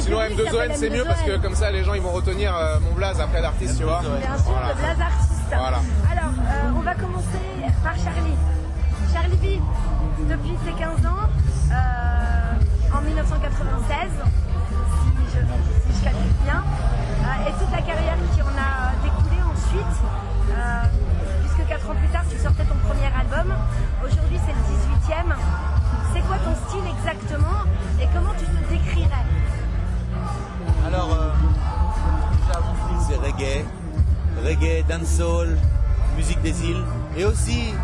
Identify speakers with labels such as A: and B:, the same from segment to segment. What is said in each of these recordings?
A: Sinon
B: public, ça
A: M2ON
B: fait
A: c'est mieux parce que
B: M2ON.
A: comme ça les gens ils vont retenir euh, mon blaze après d'artiste, tu vois.
B: Bien sûr,
A: Voilà.
B: le blaze artiste.
A: Voilà.
B: Alors, euh, on va commencer par Charlie. Charlie B, depuis ses 15 ans, euh, en 1996,
C: des îles. Et aussi,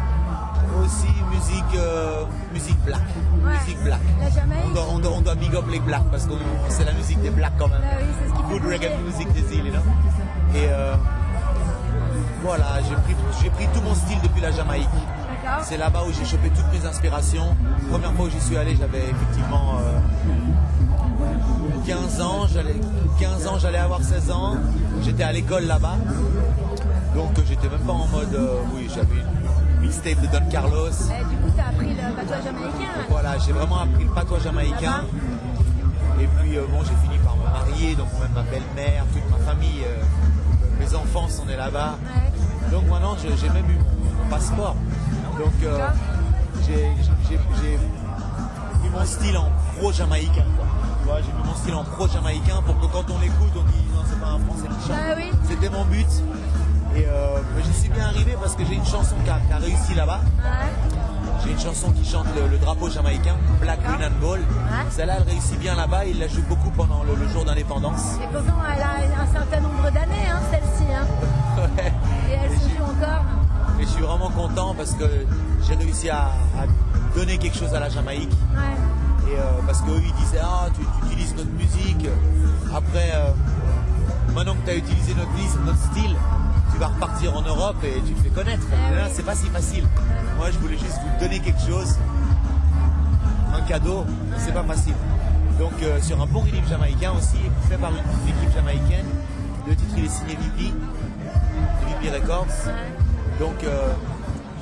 C: aussi musique, euh, musique black.
B: Ouais.
C: Musique black.
B: La Jamaïque
C: On doit, on, doit, on doit big up les blacks parce que c'est la musique des blacks quand même.
B: Ah oui, c'est ce qui
C: reggae music des îles, know? Et euh, voilà, j'ai pris, j'ai pris tout mon style depuis la Jamaïque. C'est là-bas où j'ai chopé toutes mes inspirations. Première fois où j'y suis allé, j'avais effectivement euh, 15 ans. J'allais, 15 ans, j'allais avoir 16 ans. J'étais à l'école là-bas. Donc euh, j'étais même pas en mode, euh, oui, j'avais une mixtape de Don Carlos.
B: Eh, Du coup, tu as appris le patois jamaïcain. là.
C: Voilà, j'ai vraiment appris le patois jamaïcain. Et puis euh, bon, j'ai fini par me marier, donc même ma belle-mère, toute ma famille, euh, mes enfants sont nés là-bas.
B: Ouais.
C: Donc maintenant, j'ai même eu mon, passeport. Donc j'ai mis mon style en pro-jamaïcain. vois, j'ai mis mon style en pro-jamaïcain pour que quand on l'écoute, on dit non, c'est pas un français qui chante.
B: Bah oui.
C: C'était mon but. Et euh, j'y suis bien arrivé parce que j'ai une chanson qui a, qui a réussi là-bas.
B: Ouais.
C: J'ai une chanson qui chante le, le drapeau jamaïcain, Black Green and Gold.
B: Ouais.
C: Celle-là, elle réussit bien là-bas. Il la joue beaucoup pendant le, le jour d'indépendance.
B: Et pourtant, elle a un certain nombre d'années, hein, celle-ci. Hein.
C: Ouais.
B: Et elle
C: Et
B: se joue encore.
C: Et je suis vraiment content parce que j'ai réussi à, à donner quelque chose à la Jamaïque.
B: Ouais.
C: Et euh, parce qu'eux, ils disaient Ah, tu, tu utilises notre musique. Après, euh, maintenant que tu as utilisé notre, liste, notre style, tu vas repartir en Europe et tu te fais connaître. Là,
B: oui.
C: C'est pas si facile. Moi, je voulais juste vous donner quelque chose, un cadeau, c'est pas facile. Donc, euh, sur un bon rhythm jamaïcain aussi, fait par une équipe jamaïcaine, le titre il est signé VP, VP Records. Donc, euh,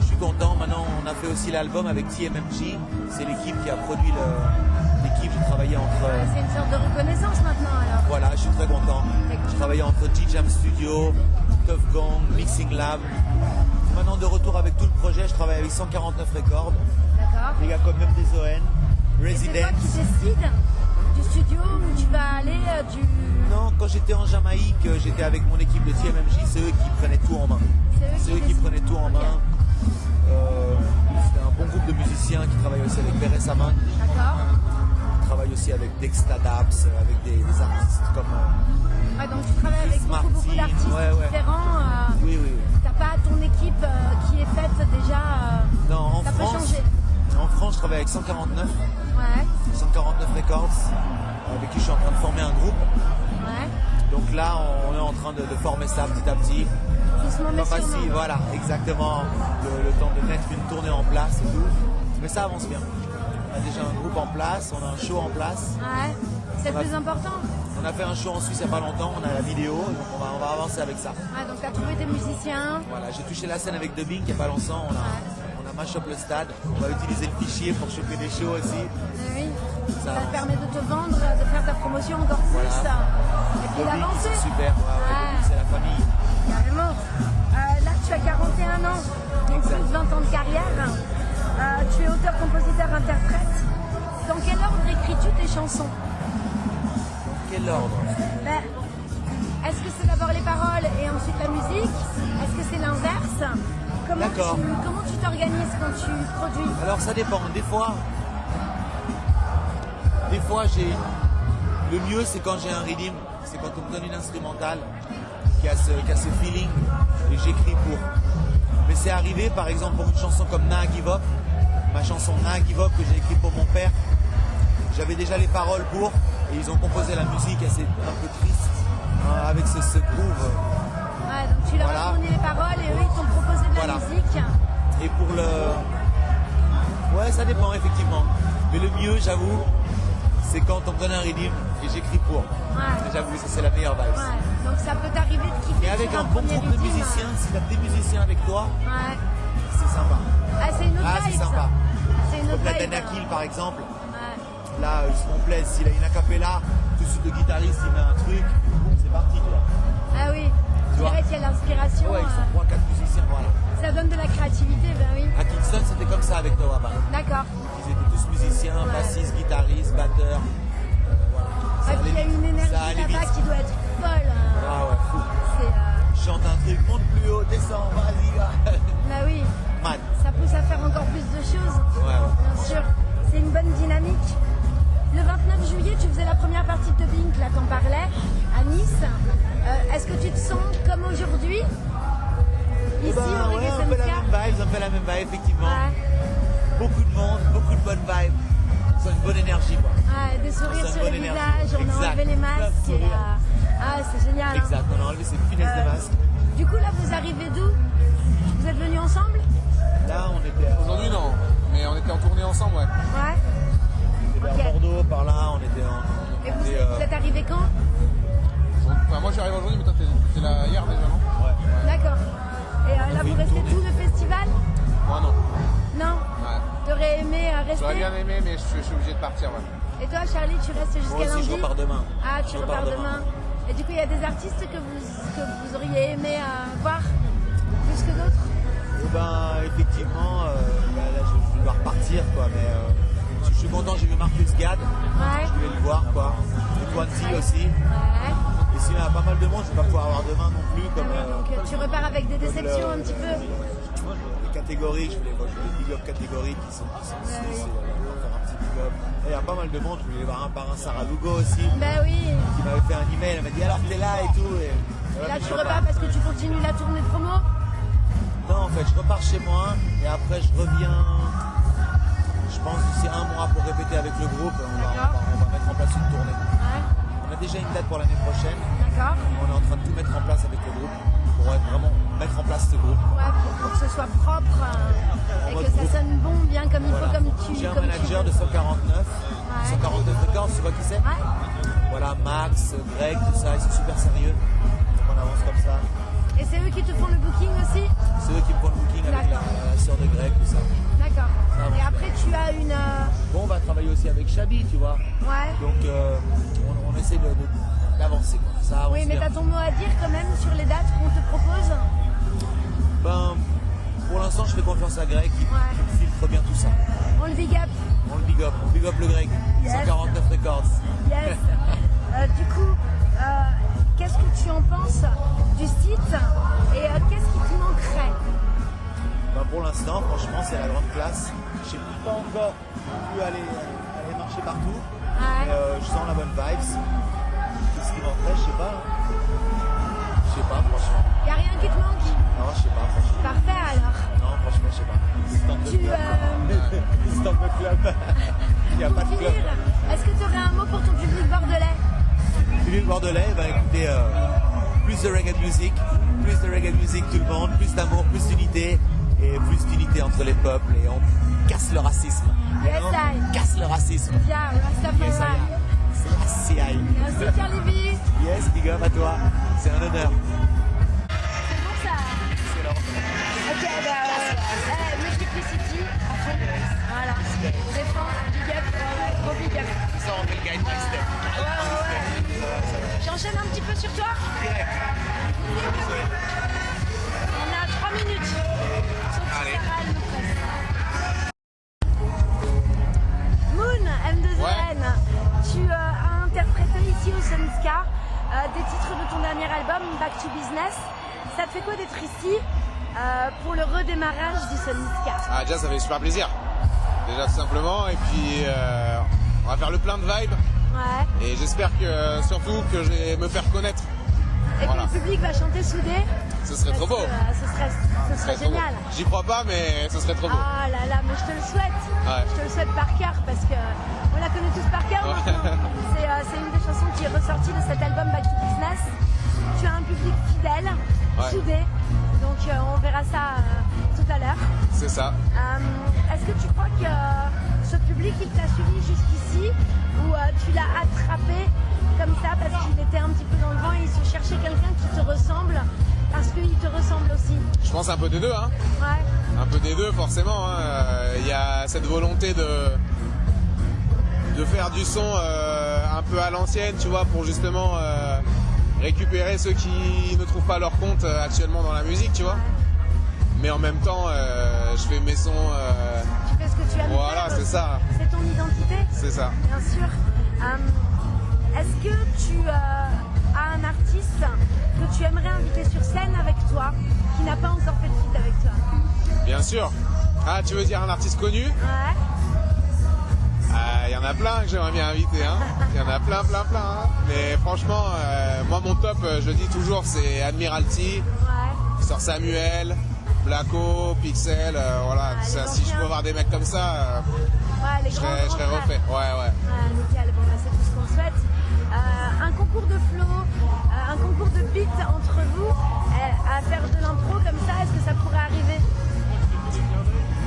C: je suis content. Maintenant, on a fait aussi l'album avec TMMG. C'est l'équipe qui a produit le- l'équipe. J'ai travaillé entre. euh,
B: C'est une sorte de reconnaissance maintenant, alors.
C: voilà, je suis très content. Je travaillais entre G-Jam Studio, Tough Gong, Mixing Lab. Maintenant de retour avec tout le projet, je travaille avec 149 Records.
B: D'accord.
C: Les gars comme même des ON,
B: Et c'est toi
C: Resident.
B: qui décides du studio où tu vas aller, euh, du...
C: Non, quand j'étais en Jamaïque, euh, j'étais avec mon équipe de TMMJ, c'est eux qui prenaient tout en main. C'est eux qui prenaient tout en main. Euh, c'est un bon groupe de musiciens qui travaillent aussi avec Beres Saman,
B: D'accord.
C: Aussi avec Dexta Daps, euh, avec des, des artistes comme. euh,
B: Ouais, donc tu travailles avec beaucoup, d'artistes
C: ouais, ouais.
B: différents. euh,
C: oui.
B: T'as pas ton équipe euh, qui est faite déjà. euh,
C: Non, en
B: ça peut
C: France,
B: changer.
C: en France, je travaille avec 149,
B: Ouais,
C: 149 Records, avec qui je suis en train de former un groupe.
B: ouais.
C: Donc là, on est en train de, de former ça petit à petit. Pas facile, voilà, exactement. Le, le temps de mettre une tournée en place et tout. Mais ça avance bien. On a déjà un groupe en place, on a un show en place.
B: Ouais, c'est le
C: Ouais.
B: plus important.
C: On a fait un show en Suisse il n'y a pas longtemps, on a la vidéo, donc on va, on va avancer avec ça.
B: Ouais, donc t'as trouvé tes musiciens.
C: Voilà, j'ai touché la scène avec Dubbing il n'y a pas longtemps, on a, on a le stade, on va utiliser le fichier pour choper des shows aussi.
B: Eh oui.
C: Ça
B: Ça te permet de te vendre, de faire ta promotion encore plus.
C: Voilà.
B: Et puis d'avancer.
C: c'est super, ouais, ouais,
B: Ouais.
C: C'est la famille.
B: Carrément. Euh, là, tu as 41 ans, donc plus de 20 ans de carrière. Euh, tu es auteur, compositeur, interprète. Dans quel ordre écris-tu tes chansons
C: Quel ordre
B: Ben, Est-ce que c'est d'abord les paroles et ensuite la musique? Est-ce que c'est l'inverse? Comment
C: D'accord.
B: tu comment tu t'organises quand tu produis?
C: Alors ça dépend. Des fois, des fois j'ai le mieux c'est quand j'ai un rhythm, c'est quand on me donne une instrumentale qui a ce, qui a ce feeling et j'écris pour. Mais c'est arrivé par exemple pour une chanson comme Na Give Up, ma chanson Na Give Up que j'ai écrite pour mon père. J'avais déjà les paroles pour et ils ont composé la musique assez un peu triste hein, avec ce, ce groove.
B: Ouais, donc tu leur
C: Voilà.
B: as donné les paroles et eux ils t'ont proposé de la
C: Voilà.
B: musique.
C: Et pour le. Ouais, ça dépend effectivement. Mais le mieux, j'avoue, c'est quand on me donne un rhythm et j'écris pour.
B: Ouais.
C: J'avoue, ça c'est la meilleure vibe.
B: Ouais, donc ça peut t'arriver de kiffer
C: Et avec
B: sur
C: un bon groupe de musiciens, si t'as des musiciens avec toi,
B: Ouais.
C: c'est sympa.
B: Ah, c'est une autre
C: Ah,
B: vibe,
C: sympa.
B: C'est une
C: Comme
B: autre
C: la
B: vibe.
C: Danakil par exemple,
B: Ouais.
C: là, ils se complètent. S'il a une acapella, tout de suite le guitariste il met un truc, boum, c'est parti. Quoi.
B: Ah oui, tu
C: vois?
B: dirais qu'il y a l'inspiration.
C: Ouais, ils sont
B: euh,
C: 3-4 musiciens, voilà.
B: ça donne de la créativité, ben oui.
C: À Kingston, c'était comme ça avec Tawaba.
B: D'accord.
C: Ils étaient tous musiciens, bassistes, guitaristes,
B: la
C: même vibe, effectivement.
B: Ouais.
C: Beaucoup de monde, beaucoup de bonnes vibes. C'est une bonne énergie, quoi.
B: Ouais, des sourires sur les visages, on a
C: Exact.
B: enlevé les masques. et, euh, ah, c'est génial. hein.
C: Exact, on a enlevé cette finesse
B: Euh,
C: de masque.
B: Du coup, là, vous arrivez d'où? Vous êtes venus ensemble?
C: Là, on était, à-
A: Aujourd'hui, non. Mais on était en tournée ensemble, ouais.
B: Ouais.
C: on était vers. Bordeaux, par là, on était en.
B: Et vous,
C: était,
B: êtes-
C: euh,
B: vous êtes arrivés quand?
A: Enfin, moi, arrivé aujourd'hui, mais toi, t'es là hier déjà, non?
C: Ouais.
B: D'accord. Et euh, là, vous restez tout le rester
A: J'aurais bien aimé, mais je suis, je suis obligé de partir, ouais.
B: Et toi, Charlie, tu restes jusqu'à
C: Moi aussi,
B: lundi
C: je repars demain.
B: Ah, tu
C: Je
B: repars
C: repars
B: demain. Et du coup, il y a des artistes que vous, que vous auriez aimé euh, voir plus que d'autres
C: Eh ben, effectivement, euh, bah, là, je, je dois repartir, quoi. Mais euh, je, suis content, j'ai vu Marcus Gad.
B: Ouais.
C: Je voulais le voir, quoi. Et Quanti aussi.
B: Ouais.
C: Et s'il y a pas mal de monde, je vais pas pouvoir avoir demain non plus. Comme,
B: tu repars avec des déceptions un petit peu
C: les catégories, je voulais, je voulais big up catégories qui sont, qui sont
B: oui.
C: faire un petit big up. Il y a pas mal de monde, je voulais voir un par un Sarah Lugo aussi,
B: Bah oui.
C: qui m'avait fait un email, elle m'a dit alors t'es là et tout. Et,
B: Et là, tu repars parce que tu continues la tournée de promo?
C: Non, en fait, je repars chez moi et après je reviens. Je pense d'ici un mois pour répéter avec le groupe. On va, on va- on va mettre en place une tournée. A déjà une date pour l'année prochaine.
B: D'accord.
C: On est en train de tout mettre en place avec le groupe pour vraiment mettre en place ce groupe.
B: Ouais, pour, que ce soit propre euh, et que ça
C: groupe.
B: sonne bon, bien comme il
C: Voilà.
B: faut, comme tu
C: J'ai un
B: tu
C: manager de 149. 149 records, tu vois qui c'est
B: Ouais.
C: Voilà, Max, Greg, tout ça, ils sont super sérieux. Donc on avance comme ça.
B: Et c'est eux qui te font le booking aussi
C: C'est eux qui me font le booking avec la, la sœur de Greg, tout ça.
B: Et après, tu as une. euh,
C: Bon, on va travailler aussi avec Chabi, tu vois.
B: Ouais.
C: Donc euh, on, on essaie de- de- d'avancer. quoi. Ça
B: Oui, mais t'as ton mot à dire quand même sur les dates qu'on te propose
C: Ben, pour l'instant, je fais confiance à Greg qui,
B: Ouais.
C: qui filtre bien tout ça.
B: On le big up.
C: On le big up, on big up le Greg.
B: Yes.
C: 149 records.
B: Yes. Euh, du coup, euh, qu'est-ce que tu en penses du site et qu'est-ce qui te manquerait?
C: Ben, pour l'instant, franchement, c'est la grande classe. Je sais pas encore pu aller, aller marcher partout.
B: Ouais.
C: Mais, euh, je sens la bonne vibes. Qu'est-ce qui manquerait Je sais pas. hein. Je sais pas, franchement.
B: Y a rien qui te manque
C: Non, je sais pas, franchement.
B: Parfait alors.
C: Non, franchement, je sais pas. Stand-up
B: Tu,
C: club.
B: euh,
C: Stand-up club. Il n'y a
B: pour
C: pas de
B: finir,
C: club.
B: est-ce que tu aurais un mot pour ton public bordelais?
C: Philippe Bordelais va écouter euh, plus de reggae music, plus de reggae music tout le monde, plus d'amour, plus d'unité entre les peuples et on casse le racisme.
B: Yes,
C: on
B: I.
C: casse le racisme.
B: Bien, Rastafari.
C: Yes, I.
B: Merci.
C: Yes, big up à toi. C'est un honneur.
B: C'est bon ça. Ok, bah, euh, euh, à fond. Voilà. Défense, big up, euh, gros big up.
C: Ça, on fait le guide by step.
B: Ouais, ouais, ouais. J'enchaîne un petit peu sur toi
C: Direct.
B: Ça te fait quoi d'être ici euh, pour le redémarrage du Sunska
A: Ah, déjà, ça fait super plaisir. Déjà, tout simplement. Et puis, euh, on va faire le plein de vibes.
B: Ouais.
A: Et j'espère que, surtout, que je vais me faire connaître.
B: Et
A: Voilà.
B: que le public va chanter soudé.
A: Ce serait trop beau.
B: que, euh, ce serait, ce
A: Ce
B: serait génial.
A: J'y crois pas, mais ce serait trop beau.
B: Ah là là, mais je te le souhaite.
A: Ouais.
B: Je te le souhaite par cœur parce que on la connaît tous par cœur maintenant. C'est euh, c'est une des chansons qui est ressortie de cet album Back to Business. Tu as un public fidèle,
A: Ouais.
B: soudé. Donc euh, on verra ça euh, tout à l'heure.
A: C'est ça.
B: Est-ce que tu crois que ce public il t'a suivi jusqu'ici ou tu l'as attrapé comme ça parce qu'il était un petit peu dans le vent et il se cherchait quelqu'un qui te ressemble parce qu'il te ressemble aussi?
A: Je pense un peu des deux, hein.
B: Ouais.
A: Un peu des deux, forcément. hein. Euh, Il y a cette volonté de de faire du son euh, un peu à l'ancienne, tu vois, pour justement euh, récupérer ceux qui ne trouvent pas leur compte euh, actuellement dans la musique, tu vois. Mais en même temps, euh, je fais mes sons. euh,
B: Tu fais ce que tu aimes
A: Voilà, c'est ça.
B: C'est ton identité.
A: c'est ça.
B: Bien sûr. Euh, Est-ce que tu as un artiste que tu aimerais inviter sur scène avec toi, qui n'a pas encore fait de feat avec toi?
A: Bien sûr. Ah, tu veux dire un artiste connu?
B: Ouais.
A: Il y en a plein que j'aimerais bien inviter. hein. Il y en a plein, plein, plein. hein. Mais franchement, euh, moi, mon top, euh, je dis toujours, c'est Admiralty,
B: Ouais.
A: Sœur Samuel, Blacko, Pixel. euh, voilà. Ça, si je peux voir des mecs comme ça,
B: Ouais, les
A: je serais, je refait. Ouais, ouais.
B: Nickel, bon, bah, c'est tout ce qu'on souhaite. Un concours de flow, un concours de beats entre vous, à faire de l'impro comme ça, est-ce que ça pourrait arriver?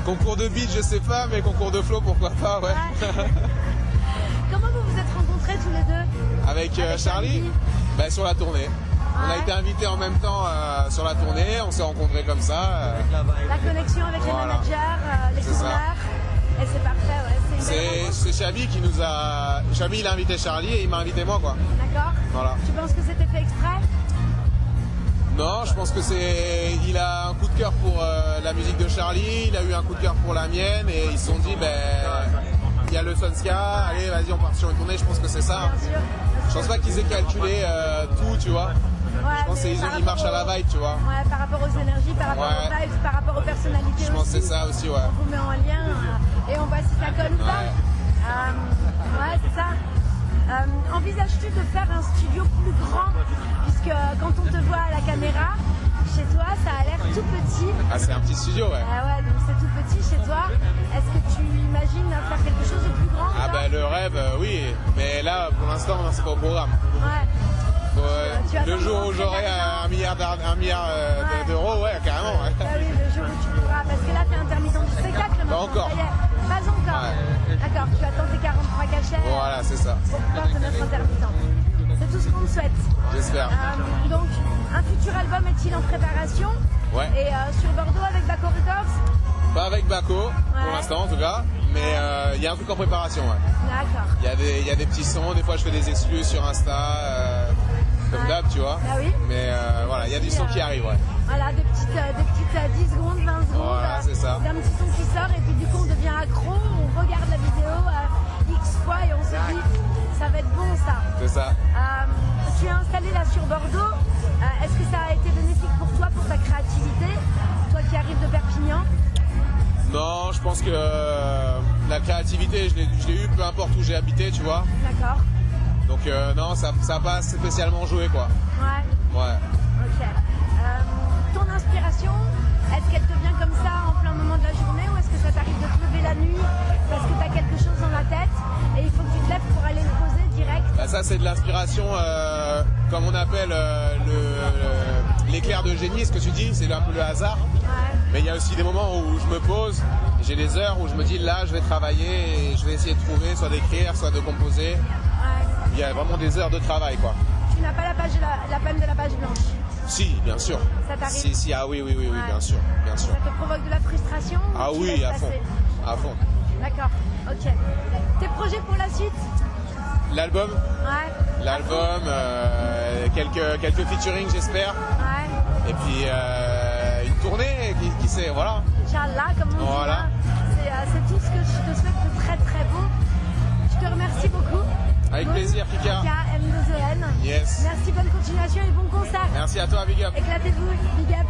A: Concours de beat, je sais pas, mais concours de flow, pourquoi pas, ouais.
B: Ouais. Comment vous vous êtes rencontrés tous les deux
A: Avec, euh,
B: Avec
A: Charlie, bah, sur la tournée. On a été invités en même temps euh, sur la tournée, on s'est rencontrés comme ça. euh,
C: La
B: connexion avec les
A: Voilà.
B: managers, euh, les tourneurs, et c'est parfait, ouais, c'est
A: Chabi qui nous a. Chabi il a invité Charlie et il m'a invité moi quoi.
B: D'accord
A: Voilà.
B: Tu penses que c'était fait exprès
A: Non, je pense que c'est. Il a un coup de cœur pour euh, la musique de Charlie, il a eu un coup de cœur pour la mienne et ils se sont dit ben il y a le Sonska, allez vas-y on part sur une tournée, je pense que c'est ça. Je pense pas qu'ils aient calculé euh, tout, tu vois.
B: Ouais,
A: Je pense qu'ils ils marchent à
B: rapport
A: la
B: au-
A: vibe, tu vois.
B: Ouais, par rapport aux énergies, par rapport aux vibes, par rapport aux personnalités
A: Je pense que c'est ça aussi, ouais.
B: On vous met en lien euh, et on voit si ça colle ou pas. Euh, ouais, c'est ça. Euh, Envisages-tu de faire un studio plus grand? Puisque euh, quand on te voit à la caméra, chez toi, ça a l'air tout petit.
A: Ah c'est un petit studio ouais.
B: Ah ouais, donc c'est tout petit chez toi. Est-ce que tu imagines faire quelque chose de plus grand
A: Ah
B: pas
A: ben le rêve, euh, oui, mais là pour l'instant c'est pas au programme.
B: Ouais.
A: Faut, euh,
B: Tu as
A: le jour où j'aurai un milliard,
B: Ouais.
A: d'euros, ouais carrément. ouais.
B: Bah oui, le jour où tu pourras. Parce que là, t'es intermittent du spectacle maintenant.
A: encore.
B: Pas encore. D'accord, tu attends tes 43 cachets
A: Voilà, c'est ça.
B: pour pouvoir te mettre intermittent. C'est tout ce qu'on te souhaite.
A: J'espère.
B: Euh, donc, un futur album est-il en préparation
A: Ouais.
B: Et euh, sur Bordeaux avec Baco Records
A: Pas avec Baco,
B: Ouais.
A: pour l'instant en tout cas, mais euh, il y a un truc en préparation. ouais.
B: D'accord.
A: Il y, a des- il y a des petits sons, des fois je fais des exclus sur Insta, comme
B: Ouais.
A: d'hab, tu vois.
B: Ah oui.
A: Mais euh, voilà, il y a du son qui arrive, ouais.
B: Voilà, des petites, euh, des petites euh, 10 secondes, 20 secondes.
A: Voilà,
B: euh,
A: c'est ça.
B: D'un petit son qui sort et puis du coup on devient accro, on regarde la vidéo euh, X fois et on se dit ça va être bon ça.
A: C'est ça.
B: Euh, tu es installé là sur Bordeaux. Euh, Est-ce que ça a été bénéfique pour toi, pour ta créativité Toi qui arrives de Perpignan?
A: Non, je pense que euh, la créativité, je l'ai je l'ai eu peu importe où j'ai habité, tu vois.
B: D'accord.
A: Donc euh, non, ça n'a pas spécialement joué, quoi.
B: Ouais,
A: Ouais.
B: ok. Euh, ton inspiration, est-ce qu'elle te vient comme ça en plein moment de la journée ou est-ce que ça t'arrive de te lever la nuit parce que tu as quelque chose dans la tête et il faut que tu te lèves pour aller le poser direct?
A: Bah, ça, c'est de l'inspiration, euh, comme on appelle le- le- l'éclair de génie, ce que tu dis, c'est un peu le hasard.
B: Ouais.
A: Mais il y a aussi des moments où je me pose, j'ai des heures où je me dis là, je vais travailler et je vais essayer de trouver, soit d'écrire, soit de composer. Il y a vraiment des heures de travail, quoi.
B: Tu n'as pas la, page la, la peine de la page blanche.
A: Si, bien sûr.
B: Ça t'arrive
A: Si, si, ah oui, oui, oui, oui,
B: Ouais.
A: bien sûr, bien sûr.
B: Ça te provoque de la frustration
A: Ah oui, à fond, à fond.
B: D'accord, ok. Tes projets pour la suite?
A: L'album,
B: Ouais.
A: l'album, euh, quelques, quelques featuring, j'espère.
B: Ouais.
A: Et puis euh, une tournée, qui, qui sait, voilà.
B: Inch'Allah, comme on
A: Voilà.
B: dit. là. C'est, euh, c'est tout ce que je te souhaite de très très beau. Je te remercie beaucoup.
A: Avec plaisir, Kika.
B: Kika, M2EN.
A: Yes.
B: Merci, bonne continuation et bon concert.
A: Merci à toi, Big Up.
B: Éclatez-vous, big up.